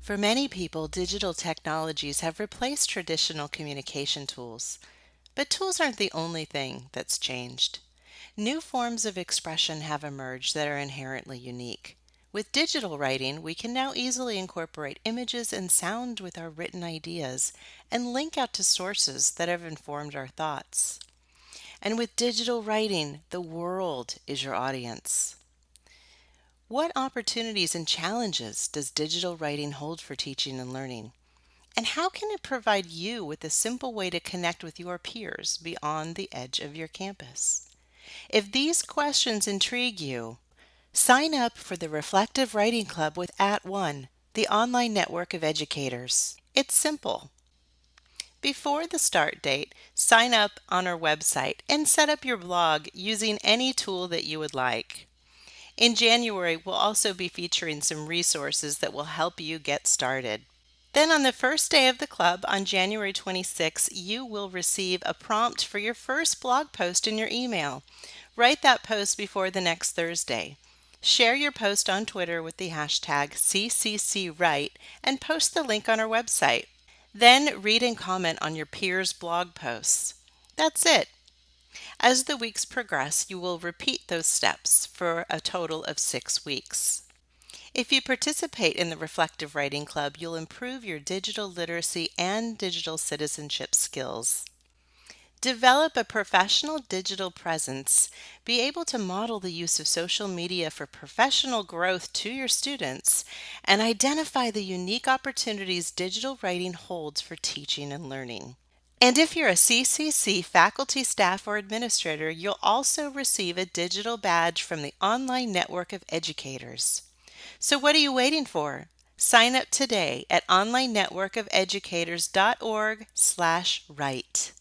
For many people, digital technologies have replaced traditional communication tools. But tools aren't the only thing that's changed. New forms of expression have emerged that are inherently unique. With digital writing, we can now easily incorporate images and sound with our written ideas and link out to sources that have informed our thoughts. And with digital writing, the world is your audience. What opportunities and challenges does digital writing hold for teaching and learning? And how can it provide you with a simple way to connect with your peers beyond the edge of your campus? If these questions intrigue you, sign up for the Reflective Writing Club with At @ONE, the online network of educators. It's simple. Before the start date, sign up on our website and set up your blog using any tool that you would like. In January, we'll also be featuring some resources that will help you get started. Then on the first day of the club on January 26, you will receive a prompt for your first blog post in your email. Write that post before the next Thursday. Share your post on Twitter with the hashtag CCCWrite and post the link on our website. Then read and comment on your peers' blog posts. That's it. As the weeks progress, you will repeat those steps for a total of six weeks. If you participate in the Reflective Writing Club, you'll improve your digital literacy and digital citizenship skills. Develop a professional digital presence. Be able to model the use of social media for professional growth to your students and identify the unique opportunities digital writing holds for teaching and learning. And if you're a CCC faculty, staff, or administrator, you'll also receive a digital badge from the online network of educators. So what are you waiting for? Sign up today at onlinenetworkofeducators.org/write.